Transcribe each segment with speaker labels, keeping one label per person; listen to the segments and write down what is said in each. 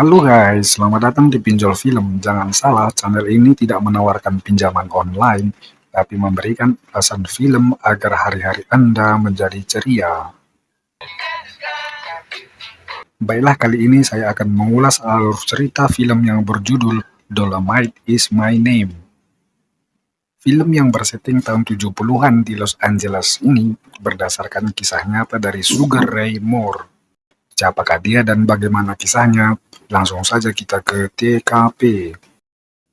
Speaker 1: Halo guys, selamat datang di Pinjol Film. Jangan salah, channel ini tidak menawarkan pinjaman online, tapi memberikan ulasan film agar hari-hari Anda menjadi ceria. Baiklah, kali ini saya akan mengulas alur cerita film yang berjudul Dolomite is My Name. Film yang bersetting tahun 70-an di Los Angeles ini berdasarkan kisah nyata dari Sugar Ray Moore. Siapakah dia dan bagaimana kisahnya? Langsung saja kita ke TKP.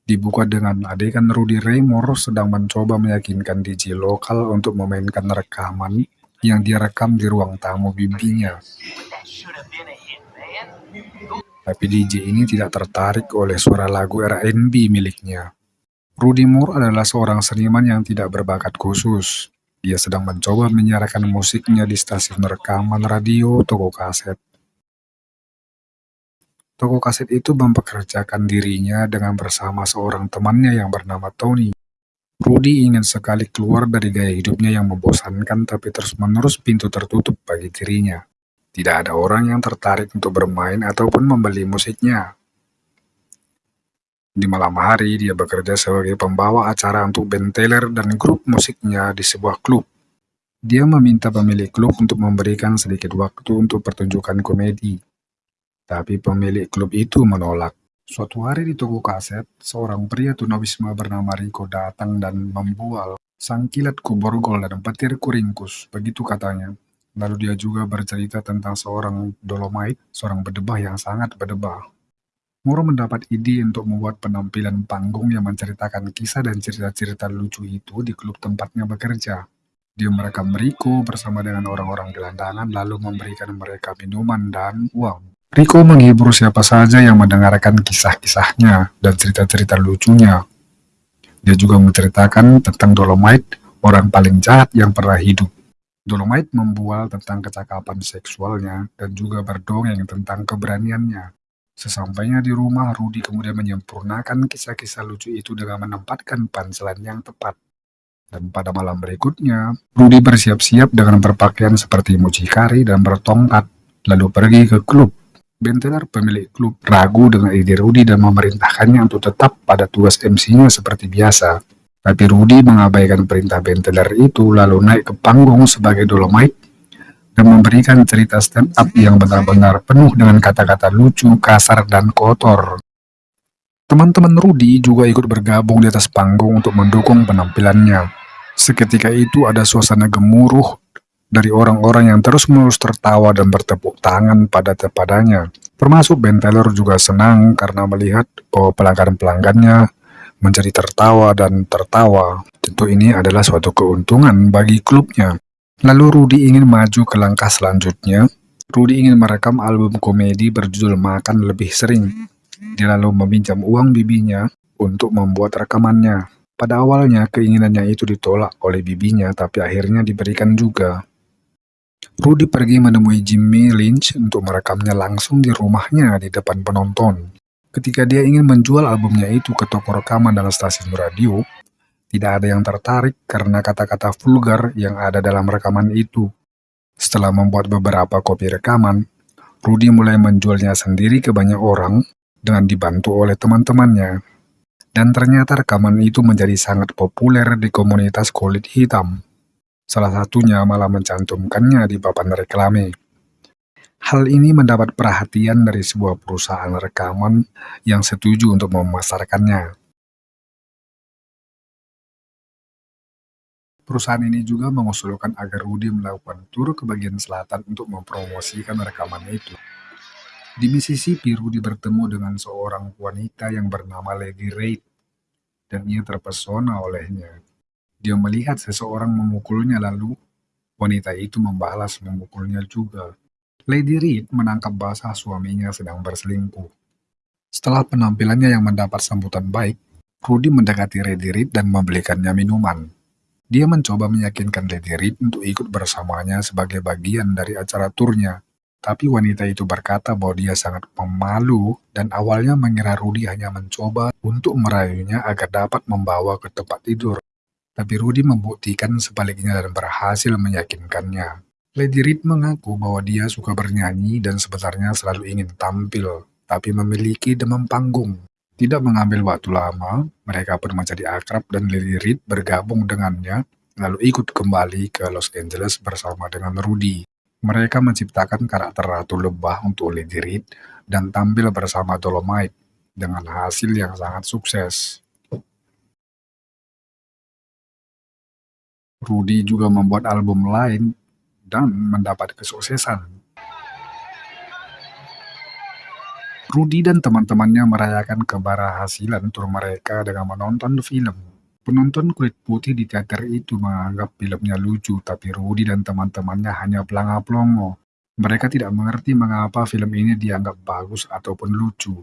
Speaker 1: Dibuka dengan adegan Rudy Ray Moore sedang mencoba meyakinkan DJ lokal untuk memainkan rekaman yang direkam di ruang tamu bibinya. Tapi DJ ini tidak tertarik oleh suara lagu R&B miliknya. Rudy Moore adalah seorang seniman yang tidak berbakat khusus. Dia sedang mencoba menyiarkan musiknya di stasiun rekaman radio toko kaset. Toko kaset itu mempekerjakan dirinya dengan bersama seorang temannya yang bernama Tony. Rudy ingin sekali keluar dari gaya hidupnya yang membosankan tapi terus-menerus pintu tertutup bagi dirinya. Tidak ada orang yang tertarik untuk bermain ataupun membeli musiknya. Di malam hari, dia bekerja sebagai pembawa acara untuk band Taylor dan grup musiknya di sebuah klub. Dia meminta pemilik klub untuk memberikan sedikit waktu untuk pertunjukan komedi. Tapi pemilik klub itu menolak. Suatu hari di toko kaset, seorang pria tunawisma bernama Rico datang dan membual sang kilat kuborgol dan petir kuringkus, begitu katanya. Lalu dia juga bercerita tentang seorang Dolomite, seorang berdebah yang sangat berdebah. Moro mendapat ide untuk membuat penampilan panggung yang menceritakan kisah dan cerita-cerita lucu itu di klub tempatnya bekerja. Dia merekam Rico bersama dengan orang-orang gelandangan lalu memberikan mereka minuman dan uang. Rico menghibur siapa saja yang mendengarkan kisah-kisahnya dan cerita-cerita lucunya. Dia juga menceritakan tentang Dolomite, orang paling jahat yang pernah hidup. Dolomite membual tentang kecakapan seksualnya dan juga berdongeng tentang keberaniannya. Sesampainya di rumah, Rudy kemudian menyempurnakan kisah-kisah lucu itu dengan menempatkan panselan yang tepat. Dan pada malam berikutnya, Rudy bersiap-siap dengan berpakaian seperti mucikari dan bertongkat, lalu pergi ke klub Benteler, pemilik klub, ragu dengan ide Rudy dan memerintahkannya untuk tetap pada tugas MC-nya seperti biasa. Tapi Rudy mengabaikan perintah Benteler itu lalu naik ke panggung sebagai Dolomite dan memberikan cerita stand up yang benar-benar penuh dengan kata-kata lucu, kasar, dan kotor. Teman-teman Rudy juga ikut bergabung di atas panggung untuk mendukung penampilannya. Seketika itu ada suasana gemuruh dari orang-orang yang terus-menerus tertawa dan bertepuk tangan pada padanya. Termasuk Ben Taylor juga senang karena melihat bahwa pelanggan-pelanggannya menjadi tertawa dan tertawa. Tentu ini adalah suatu keuntungan bagi klubnya. Lalu Rudy ingin maju ke langkah selanjutnya. Rudy ingin merekam album komedi berjudul Makan Lebih Sering. Dia lalu meminjam uang bibinya untuk membuat rekamannya. Pada awalnya keinginannya itu ditolak oleh bibinya, tapi akhirnya diberikan juga. Rudy pergi menemui Jimmy Lynch untuk merekamnya langsung di rumahnya di depan penonton. Ketika dia ingin menjual albumnya itu ke toko rekaman dan stasiun radio, tidak ada yang tertarik karena kata-kata vulgar yang ada dalam rekaman itu. Setelah membuat beberapa kopi rekaman, Rudy mulai menjualnya sendiri ke banyak orang dengan dibantu oleh teman-temannya. Dan ternyata rekaman itu menjadi sangat populer di komunitas kulit hitam. Salah satunya malah mencantumkannya di papan reklame. Hal ini mendapat perhatian dari sebuah perusahaan rekaman yang setuju untuk memasarkannya. Perusahaan ini juga mengusulkan agar Rudy melakukan tur ke bagian selatan untuk mempromosikan rekaman itu. Di Mississippi, Rudy bertemu dengan seorang wanita yang bernama Lady Reid, dan ia terpesona olehnya. Dia melihat seseorang memukulnya lalu wanita itu membalas memukulnya juga. Lady Reed menangkap basah suaminya sedang berselingkuh. Setelah penampilannya yang mendapat sambutan baik, Rudy mendekati Lady Reed dan membelikannya minuman. Dia mencoba meyakinkan Lady Reed untuk ikut bersamanya sebagai bagian dari acara turnya, tapi wanita itu berkata bahwa dia sangat pemalu dan awalnya mengira Rudy hanya mencoba untuk merayunya agar dapat membawa ke tempat tidur. Tapi Rudy membuktikan sebaliknya dan berhasil meyakinkannya. Lady Reed mengaku bahwa dia suka bernyanyi dan sebenarnya selalu ingin tampil. tapi memiliki demam panggung. Tidak mengambil waktu lama, mereka pun menjadi akrab dan Lily Reed bergabung dengannya, lalu ikut kembali ke Los Angeles bersama dengan Rudy. Mereka menciptakan karakter Ratu Lebah untuk Lady Reed dan tampil bersama Dolomite dengan hasil yang sangat sukses. Rudy juga membuat album lain dan mendapat kesuksesan. Rudy dan teman-temannya merayakan keberhasilan tur mereka dengan menonton film. Penonton kulit putih di teater itu menganggap filmnya lucu, tapi Rudy dan teman-temannya hanya pelanga-pelongo. Mereka tidak mengerti mengapa film ini dianggap bagus ataupun lucu.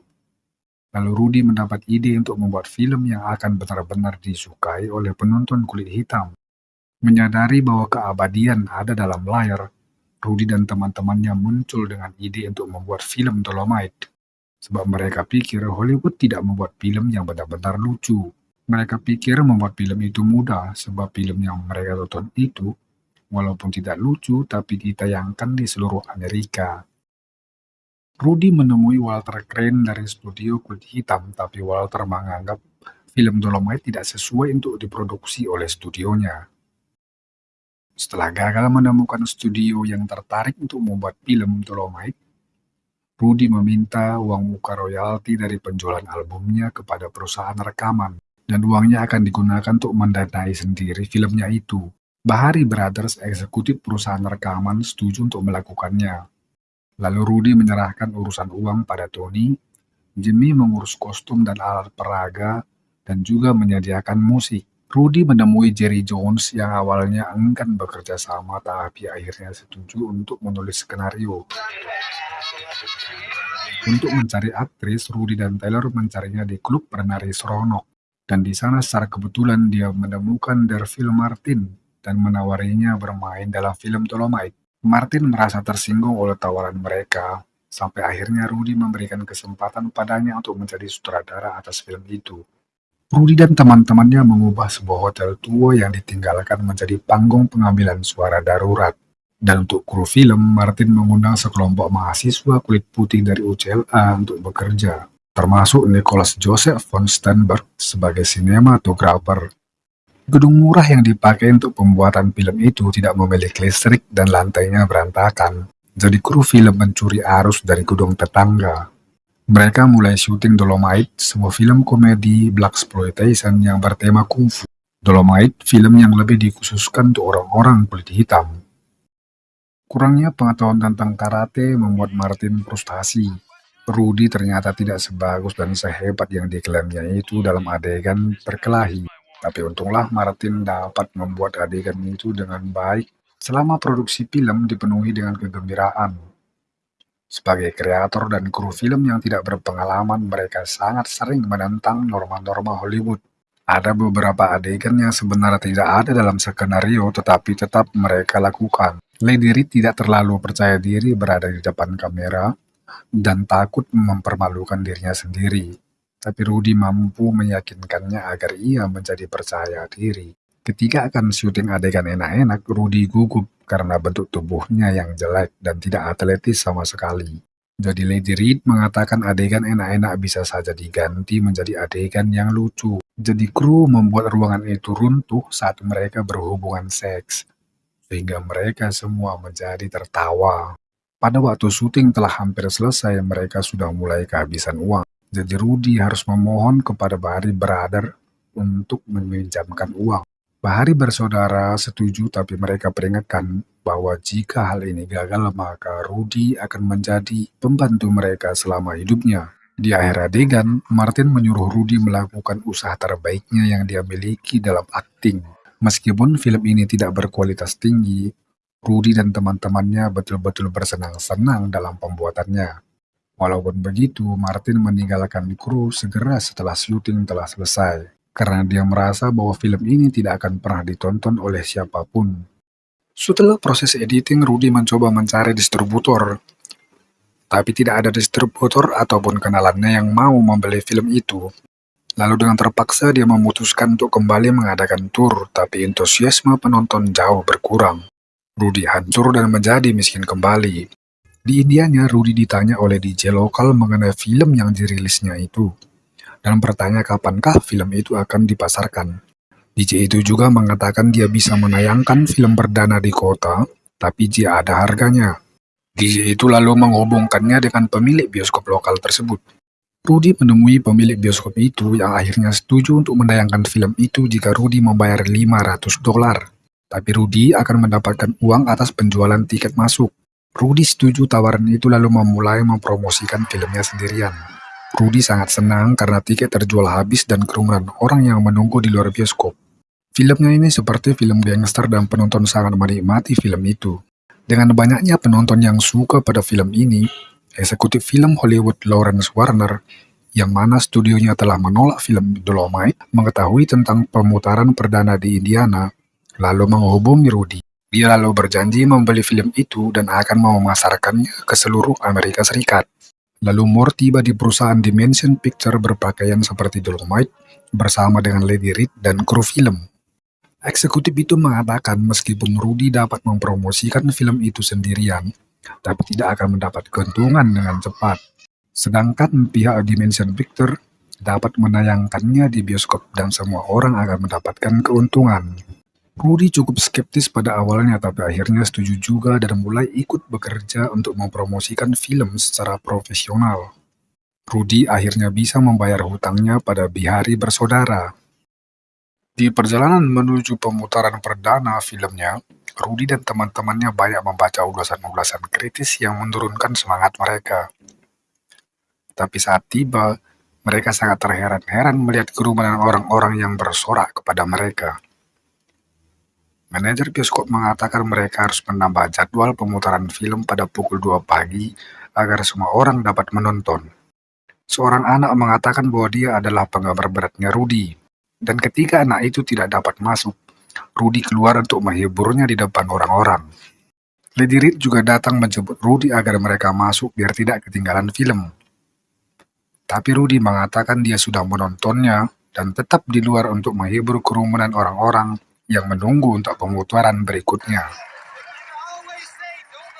Speaker 1: Lalu Rudy mendapat ide untuk membuat film yang akan benar-benar disukai oleh penonton kulit hitam. Menyadari bahwa keabadian ada dalam layar, Rudy dan teman-temannya muncul dengan ide untuk membuat film Dolomite. Sebab mereka pikir Hollywood tidak membuat film yang benar-benar lucu. Mereka pikir membuat film itu mudah, sebab film yang mereka tonton itu, walaupun tidak lucu, tapi ditayangkan di seluruh Amerika. Rudy menemui Walter Crane dari studio Kulit Hitam, tapi Walter menganggap film Dolomite tidak sesuai untuk diproduksi oleh studionya. Setelah gagal menemukan studio yang tertarik untuk membuat film Dolomite, Rudy meminta uang muka royalti dari penjualan albumnya kepada perusahaan rekaman dan uangnya akan digunakan untuk mendanai sendiri filmnya itu. Bahari Brothers, eksekutif perusahaan rekaman, setuju untuk melakukannya. Lalu Rudy menyerahkan urusan uang pada Tony, Jimmy mengurus kostum dan alat peraga, dan juga menyediakan musik. Rudy menemui Jerry Jones yang awalnya enggan bekerja sama tapi akhirnya setuju untuk menulis skenario. Untuk mencari aktris, Rudy dan Taylor mencarinya di klub penari Seronok dan di sana secara kebetulan dia menemukan Derville Martin dan menawarinya bermain dalam film Dolomite. Martin merasa tersinggung oleh tawaran mereka, sampai akhirnya Rudy memberikan kesempatan padanya untuk menjadi sutradara atas film itu. Rudy dan teman-temannya mengubah sebuah hotel tua yang ditinggalkan menjadi panggung pengambilan suara darurat. Dan untuk kru film, Martin mengundang sekelompok mahasiswa kulit putih dari UCLA untuk bekerja termasuk Nicholas Joseph von Sternberg sebagai sinematografer. Gedung murah yang dipakai untuk pembuatan film itu tidak memiliki listrik dan lantainya berantakan, jadi kru film mencuri arus dari gedung tetangga. Mereka mulai syuting Dolomite, sebuah film komedi black exploitation yang bertema kungfu. Dolomite, film yang lebih dikhususkan untuk orang-orang kulit hitam. Kurangnya pengetahuan tentang karate membuat Martin frustasi Rudy ternyata tidak sebagus dan sehebat yang diklaimnya itu dalam adegan berkelahi. Tapi untunglah Martin dapat membuat adegan itu dengan baik selama produksi film dipenuhi dengan kegembiraan. Sebagai kreator dan kru film yang tidak berpengalaman, mereka sangat sering menentang norma-norma Hollywood. Ada beberapa adegan yang sebenarnya tidak ada dalam skenario tetapi tetap mereka lakukan. Lady Reed tidak terlalu percaya diri berada di depan kamera dan takut mempermalukan dirinya sendiri. Tapi Rudy mampu meyakinkannya agar ia menjadi percaya diri. Ketika akan syuting adegan enak-enak, Rudy gugup karena bentuk tubuhnya yang jelek dan tidak atletis sama sekali. Jadi Lady Reed mengatakan adegan enak-enak bisa saja diganti menjadi adegan yang lucu. Jadi kru membuat ruangan itu runtuh saat mereka berhubungan seks. Sehingga mereka semua menjadi tertawa. Pada waktu syuting telah hampir selesai, mereka sudah mulai kehabisan uang. Jadi Rudy harus memohon kepada Bahari Brother untuk meminjamkan uang. Bahari bersaudara setuju tapi mereka peringatkan bahwa jika hal ini gagal maka Rudy akan menjadi pembantu mereka selama hidupnya. Di akhir adegan, Martin menyuruh Rudy melakukan usaha terbaiknya yang dia miliki dalam akting. Meskipun film ini tidak berkualitas tinggi, Rudy dan teman-temannya betul-betul bersenang-senang dalam pembuatannya. Walaupun begitu, Martin meninggalkan kru segera setelah syuting telah selesai, karena dia merasa bahwa film ini tidak akan pernah ditonton oleh siapa pun. Setelah proses editing, Rudy mencoba mencari distributor, tapi tidak ada distributor ataupun kenalannya yang mau membeli film itu. Lalu dengan terpaksa dia memutuskan untuk kembali mengadakan tour, tapi entusiasme penonton jauh berkurang. Rudy hancur dan menjadi miskin kembali. Di Indianya, Rudy ditanya oleh DJ lokal mengenai film yang dirilisnya itu, dan bertanya kapankah film itu akan dipasarkan. DJ itu juga mengatakan dia bisa menayangkan film perdana di kota, tapi jika ada harganya. DJ itu lalu menghubungkannya dengan pemilik bioskop lokal tersebut. Rudy menemui pemilik bioskop itu yang akhirnya setuju untuk menayangkan film itu jika Rudy membayar 500 dolar. Tapi Rudy akan mendapatkan uang atas penjualan tiket masuk. Rudy setuju tawaran itu lalu memulai mempromosikan filmnya sendirian. Rudy sangat senang karena tiket terjual habis dan kerumunan orang yang menunggu di luar bioskop. Filmnya ini seperti film gangster dan penonton sangat menikmati film itu. Dengan banyaknya penonton yang suka pada film ini, eksekutif film Hollywood Lawrence Warner, yang mana studionya telah menolak film Dolomite, mengetahui tentang pemutaran perdana di Indiana, lalu menghubungi Rudy. Dia lalu berjanji membeli film itu dan akan memasarkannya ke seluruh Amerika Serikat. Lalu Moore tiba di perusahaan Dimension Picture berpakaian seperti Dolomite bersama dengan Lady Reed dan kru film. Eksekutif itu mengatakan meskipun Rudy dapat mempromosikan film itu sendirian, tapi tidak akan mendapat keuntungan dengan cepat. Sedangkan pihak Dimension Picture dapat menayangkannya di bioskop dan semua orang akan mendapatkan keuntungan. Rudy cukup skeptis pada awalnya tapi akhirnya setuju juga dan mulai ikut bekerja untuk mempromosikan film secara profesional. Rudy akhirnya bisa membayar hutangnya pada Bihari bersaudara. Di perjalanan menuju pemutaran perdana filmnya, Rudy dan teman-temannya banyak membaca ulasan-ulasan kritis yang menurunkan semangat mereka. Tapi saat tiba, mereka sangat terheran-heran melihat kerumunan orang-orang yang bersorak kepada mereka. Manajer bioskop mengatakan mereka harus menambah jadwal pemutaran film pada pukul 2 pagi agar semua orang dapat menonton. Seorang anak mengatakan bahwa dia adalah penggemar beratnya Rudy, dan ketika anak itu tidak dapat masuk, Rudy keluar untuk menghiburnya di depan orang-orang. Lady Reed juga datang menjemput Rudy agar mereka masuk biar tidak ketinggalan film. Tapi Rudy mengatakan dia sudah menontonnya dan tetap di luar untuk menghibur kerumunan orang-orang yang menunggu untuk pemutaran berikutnya.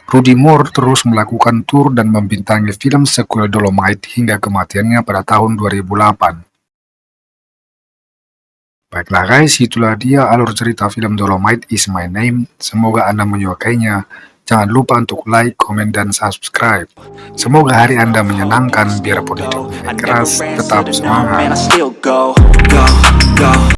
Speaker 1: Rudy Moore terus melakukan tur dan membintangi film sequel Dolomite hingga kematiannya pada tahun 2008. Baiklah guys, itulah dia alur cerita film Dolomite is my name. Semoga Anda menyukainya. Jangan lupa untuk like, komen, dan subscribe. Semoga hari Anda menyenangkan, biarpun hidupnya keras, tetap semangat.